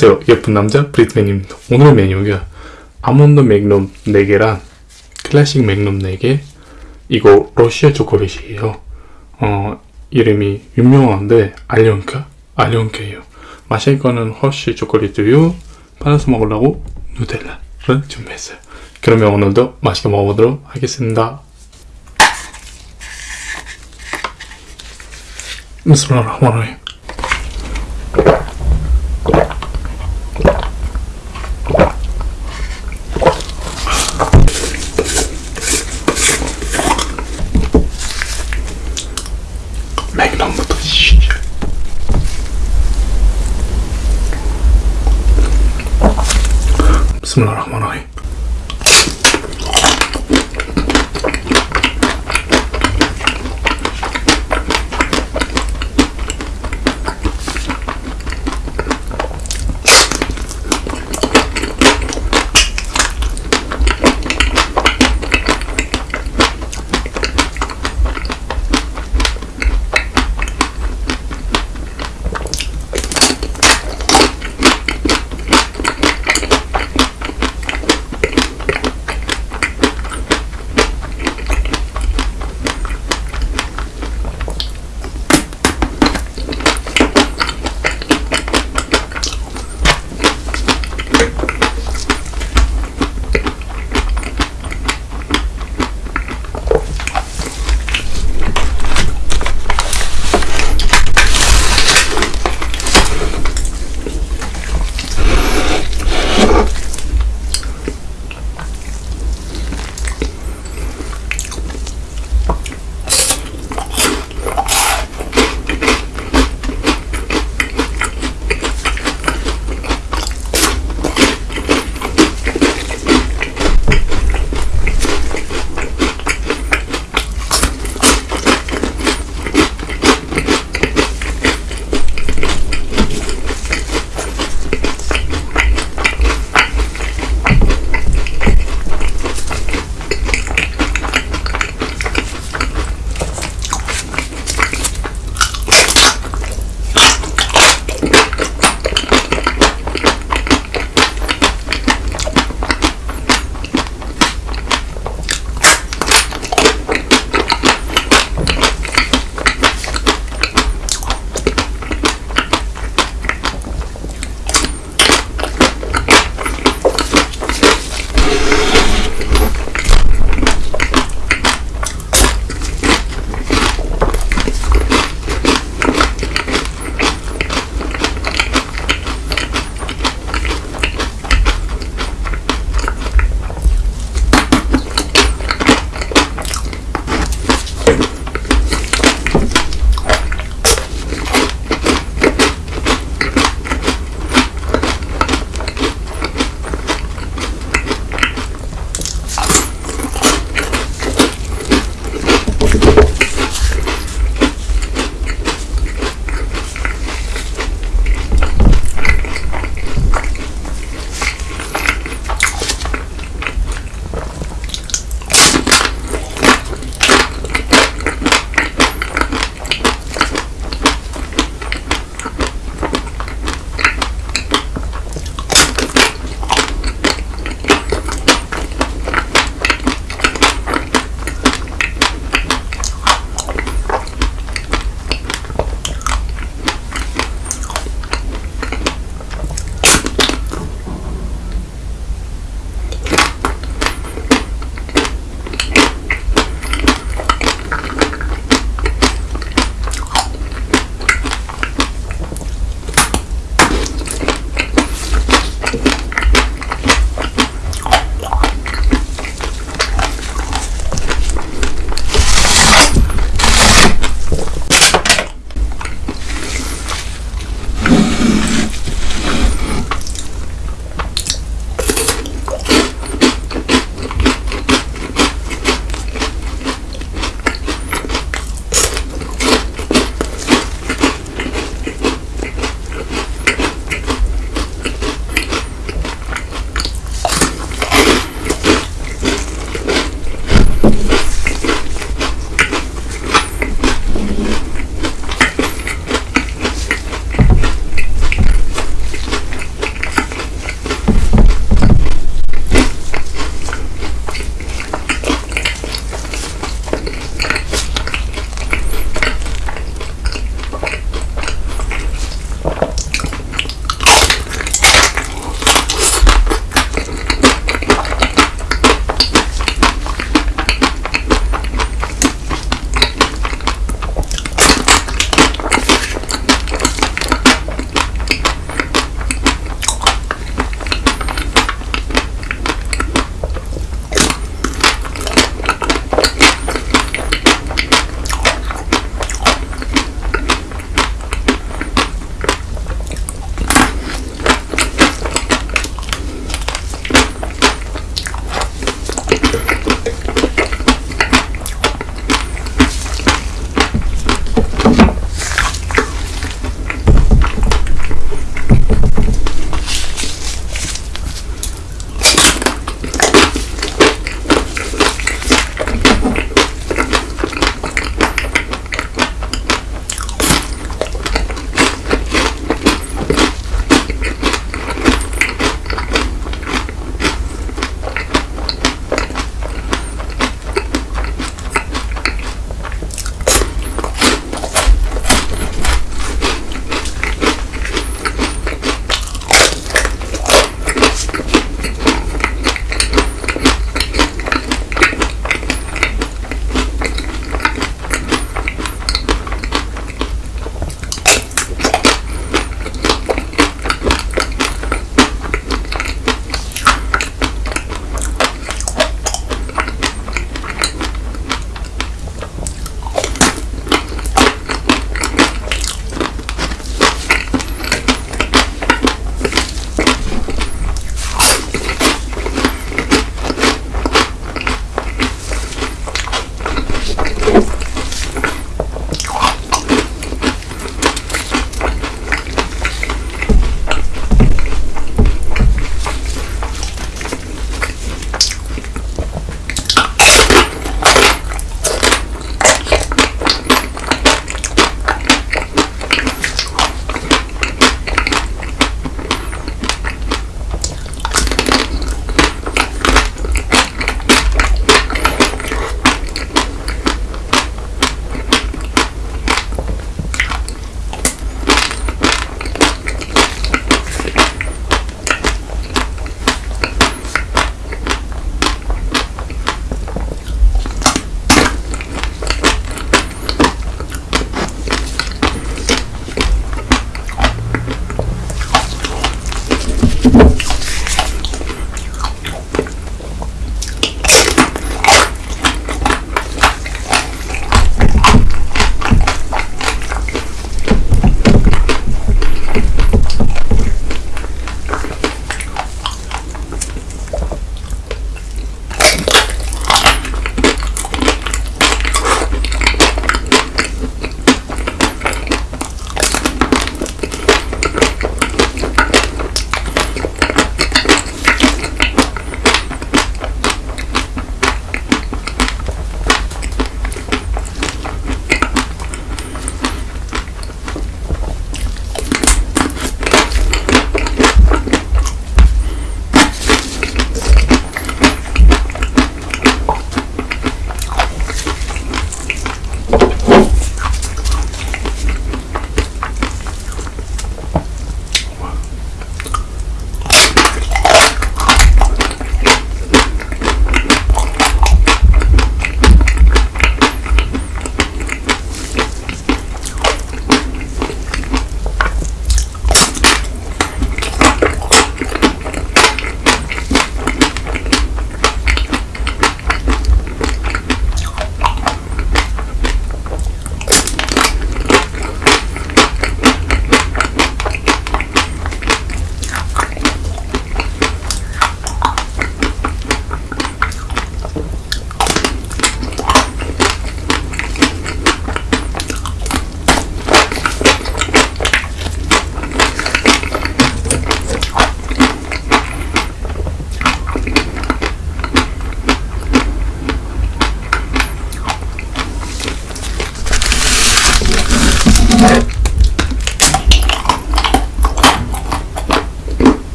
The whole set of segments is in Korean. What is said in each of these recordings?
안녕하세요. 예쁜 남자 브리트맨입니다. 오늘 메뉴가 아몬드 맥놈 4개랑 클래식 맥놈 4개. 이거 러시아 초콜릿이에요. 어 이름이 유명한데 알련카? 알련카예요. 마실 거는 허쉬 초콜릿우유 받아서 먹으려고 누텔라를 준비했어요. 그러면 오늘도 맛있게 먹어보도록 하겠습니다. 비스밀라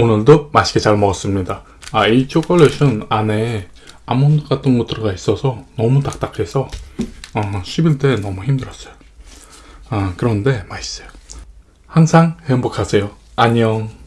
오늘도 맛있게 잘 먹었습니다. 아, 이 초콜릿은 안에 아몬드 같은 거 들어가 있어서 너무 딱딱해서 어, 씹을 때 너무 힘들었어요. 아, 그런데 맛있어요. 항상 행복하세요. 안녕.